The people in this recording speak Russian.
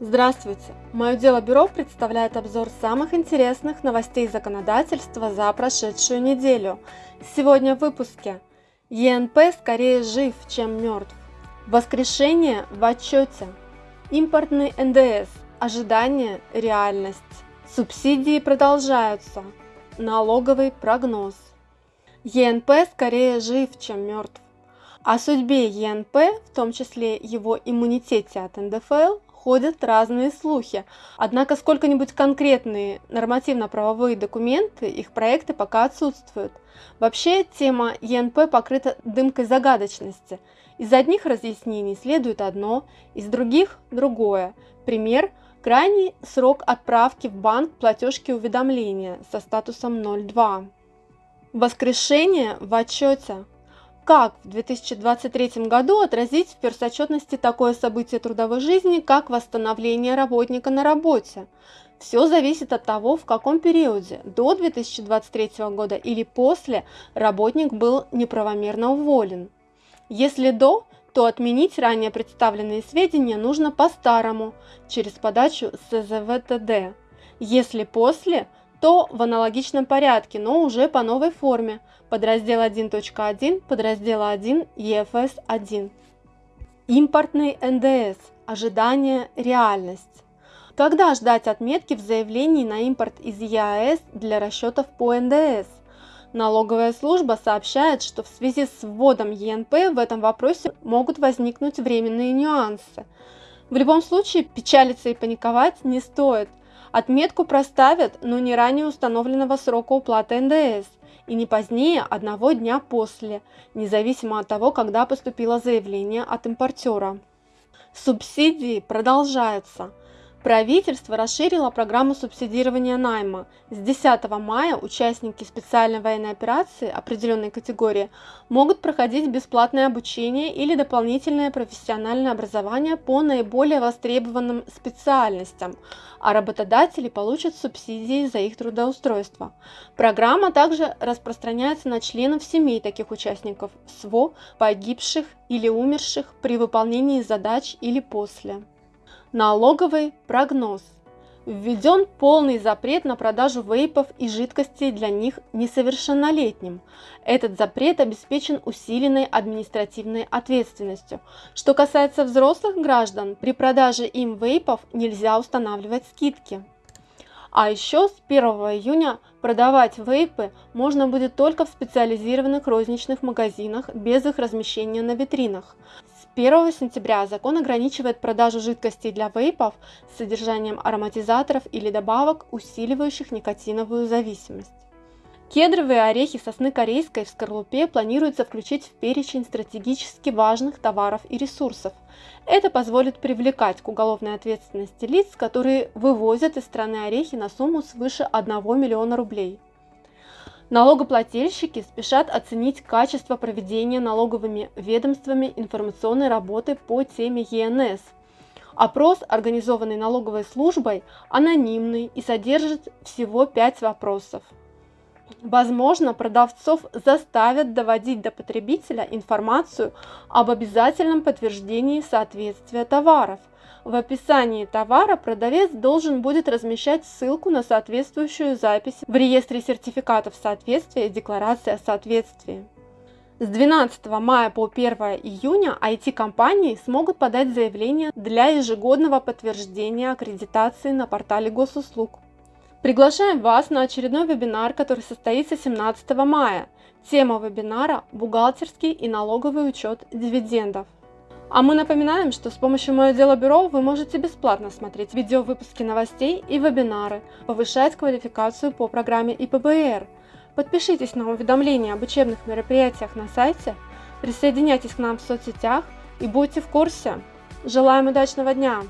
Здравствуйте! Мое дело бюро представляет обзор самых интересных новостей законодательства за прошедшую неделю. Сегодня в выпуске. ЕНП скорее жив, чем мертв. Воскрешение в отчете. Импортный НДС. Ожидание, реальность. Субсидии продолжаются. Налоговый прогноз. ЕНП скорее жив, чем мертв. О судьбе ЕНП, в том числе его иммунитете от НДФЛ, ходят разные слухи. Однако сколько-нибудь конкретные нормативно-правовые документы, их проекты пока отсутствуют. Вообще тема ЕНП покрыта дымкой загадочности. Из одних разъяснений следует одно, из других – другое. Пример – крайний срок отправки в банк платежки уведомления со статусом 02. Воскрешение в отчете. Как в 2023 году отразить в персотчетности такое событие трудовой жизни, как восстановление работника на работе? Все зависит от того, в каком периоде, до 2023 года или после, работник был неправомерно уволен. Если до, то отменить ранее представленные сведения нужно по-старому, через подачу СЗВТД. Если после, то в аналогичном порядке, но уже по новой форме, подраздел 1.1, подраздел 1 EFS1. Импортный НДС. Ожидание, реальность. Когда ждать отметки в заявлении на импорт из ЕАЭС для расчетов по НДС? Налоговая служба сообщает, что в связи с вводом ЕНП в этом вопросе могут возникнуть временные нюансы. В любом случае печалиться и паниковать не стоит. Отметку проставят, но не ранее установленного срока уплаты НДС и не позднее одного дня после, независимо от того, когда поступило заявление от импортера. Субсидии продолжаются. Правительство расширило программу субсидирования найма. С 10 мая участники специальной военной операции определенной категории могут проходить бесплатное обучение или дополнительное профессиональное образование по наиболее востребованным специальностям, а работодатели получат субсидии за их трудоустройство. Программа также распространяется на членов семей таких участников СВО, погибших или умерших при выполнении задач или после. Налоговый прогноз. Введен полный запрет на продажу вейпов и жидкостей для них несовершеннолетним. Этот запрет обеспечен усиленной административной ответственностью. Что касается взрослых граждан, при продаже им вейпов нельзя устанавливать скидки. А еще с 1 июня продавать вейпы можно будет только в специализированных розничных магазинах без их размещения на витринах. 1 сентября закон ограничивает продажу жидкостей для вейпов с содержанием ароматизаторов или добавок, усиливающих никотиновую зависимость. Кедровые орехи сосны корейской в скорлупе планируется включить в перечень стратегически важных товаров и ресурсов. Это позволит привлекать к уголовной ответственности лиц, которые вывозят из страны орехи на сумму свыше 1 миллиона рублей. Налогоплательщики спешат оценить качество проведения налоговыми ведомствами информационной работы по теме ЕНС. Опрос, организованный налоговой службой, анонимный и содержит всего 5 вопросов. Возможно, продавцов заставят доводить до потребителя информацию об обязательном подтверждении соответствия товаров – в описании товара продавец должен будет размещать ссылку на соответствующую запись в реестре сертификатов соответствия и декларации о соответствии. С 12 мая по 1 июня IT-компании смогут подать заявление для ежегодного подтверждения аккредитации на портале госуслуг. Приглашаем вас на очередной вебинар, который состоится 17 мая. Тема вебинара – бухгалтерский и налоговый учет дивидендов. А мы напоминаем, что с помощью Мое Дело Бюро вы можете бесплатно смотреть видеовыпуски новостей и вебинары, повышать квалификацию по программе ИПБР. Подпишитесь на уведомления об учебных мероприятиях на сайте, присоединяйтесь к нам в соцсетях и будьте в курсе. Желаем удачного дня!